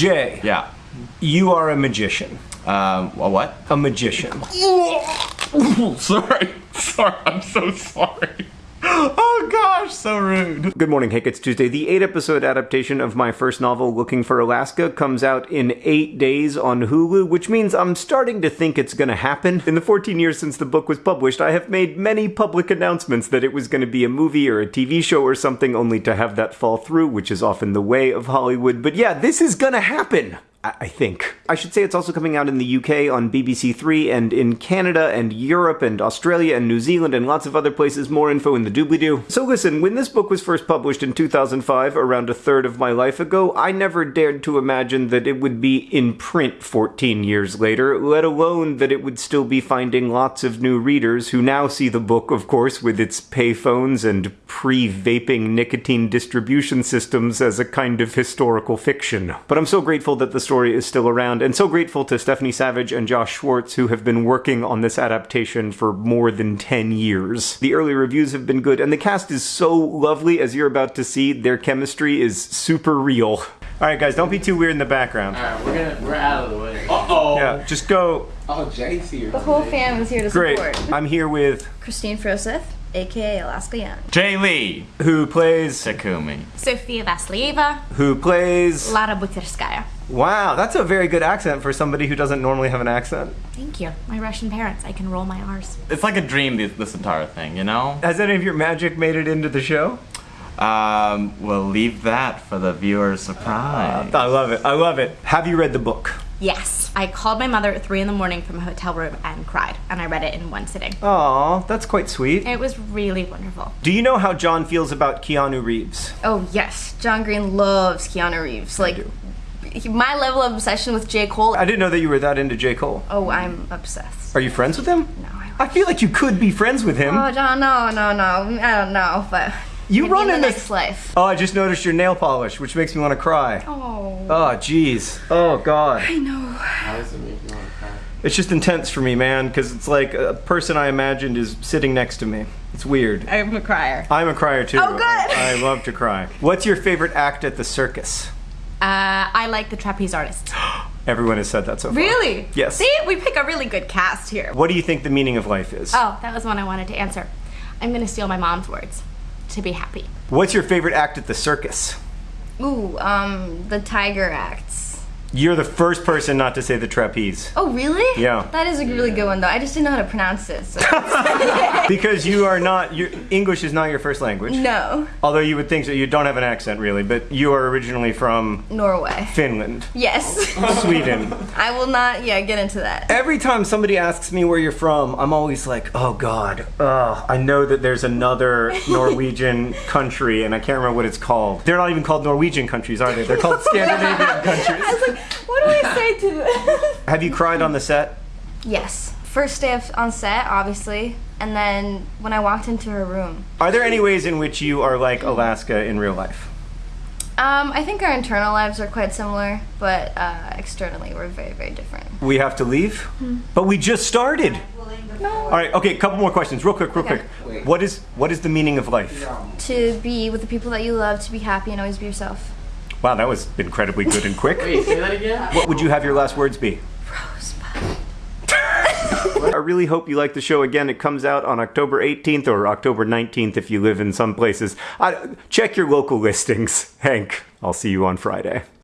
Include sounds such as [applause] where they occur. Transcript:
Jay, Yeah. you are a magician. Um, a what? A magician. [laughs] sorry. Sorry. I'm so sorry. [laughs] Gosh, so rude. Good morning, Hank. It's Tuesday. The eight episode adaptation of my first novel, Looking for Alaska, comes out in eight days on Hulu, which means I'm starting to think it's gonna happen. In the 14 years since the book was published, I have made many public announcements that it was gonna be a movie or a TV show or something, only to have that fall through, which is often the way of Hollywood. But yeah, this is gonna happen. I think. I should say it's also coming out in the UK on BBC Three and in Canada and Europe and Australia and New Zealand and lots of other places. More info in the doobly doo. So listen, when this book was first published in 2005, around a third of my life ago, I never dared to imagine that it would be in print 14 years later, let alone that it would still be finding lots of new readers who now see the book, of course, with its payphones and pre vaping nicotine distribution systems as a kind of historical fiction. But I'm so grateful that the story is still around, and so grateful to Stephanie Savage and Josh Schwartz, who have been working on this adaptation for more than 10 years. The early reviews have been good, and the cast is so lovely, as you're about to see. Their chemistry is super real. Alright, guys, don't be too weird in the background. Alright, we're gonna we're out of the way. Uh oh. Yeah, just go. Oh, Jay's here. The whole fam is here to Great. support. I'm here with Kristine Froseth, aka Alaska Young. Jay Lee. who plays Takumi. Sofia Vassilieva, who plays Lara Buterskaya. Wow, that's a very good accent for somebody who doesn't normally have an accent. Thank you. My Russian parents, I can roll my R's. It's like a dream, this, this entire thing, you know? Has any of your magic made it into the show? Um, we'll leave that for the viewer's surprise. I love it. I love it. Have you read the book? Yes, I called my mother at 3 in the morning from a hotel room and cried, and I read it in one sitting. Aw, that's quite sweet. It was really wonderful. Do you know how John feels about Keanu Reeves? Oh yes, John Green loves Keanu Reeves. Like he- my level of obsession with J. Cole. I didn't know that you were that into J. Cole. oh, I'm obsessed. Are you friends with him? No, I. I feel like you could be friends with him. Oh, John, no, no, no. I don't know, but you maybe run in the in next this. life. Oh, I just noticed your nail polish, which makes me want to cry. Oh, Oh, jeez. Oh, God. I know. How does it make you want to cry? It's just intense for me, man, because it's like a person I imagined is sitting next to me. It's weird. I'm a crier. I'm a crier too. Oh, good. I, I love to cry. What's your favorite act at the circus? Uh, I like the trapeze artists. [gasps] Everyone has said that so far. Really? Yes. See, we pick a really good cast here. What do you think the meaning of life is? Oh, that was one I wanted to answer. I'm gonna steal my mom's words. To be happy. What's your favorite act at the circus? Ooh, um, the tiger acts. You're the first person not to say the trapeze. Oh, really? Yeah. That is a really good one, though. I just didn't know how to pronounce it. So. [laughs] [laughs] Because you are not, your English is not your first language. no. Although you would think so, you don't have an accent really, but you are originally from Norway. Finland, Yes. [laughs] Sweden. I will not, yeah, get into that. Every time somebody asks me where you're from, I'm always like, oh god, oh, I know that there's another Norwegian country and I can't remember what it's called. They're not even called Norwegian countries, are they? They're called Scandinavian countries. I was like, what do I say to that? [laughs] Have you cried on the set? yes. First day of, on set, obviously, and then when I walked into her room. Are there any ways in which you are like Alaska in real life? Um, I think our internal lives are quite similar, but uh, externally we're very, very different. We have to leave? But we just started. No. All right, okay, A couple more questions, real quick, real Okay. quick. What is what is the meaning of life? To be with the people that you love, to be happy and always be yourself. Wow, that was incredibly good and quick. Wait, say that again? What would you have your last words be? Rosebud. [laughs] I really hope you like the show again. It comes out on October 18th or October 19th if you live in some places. I, check your local listings. Hank, I'll see you on Friday.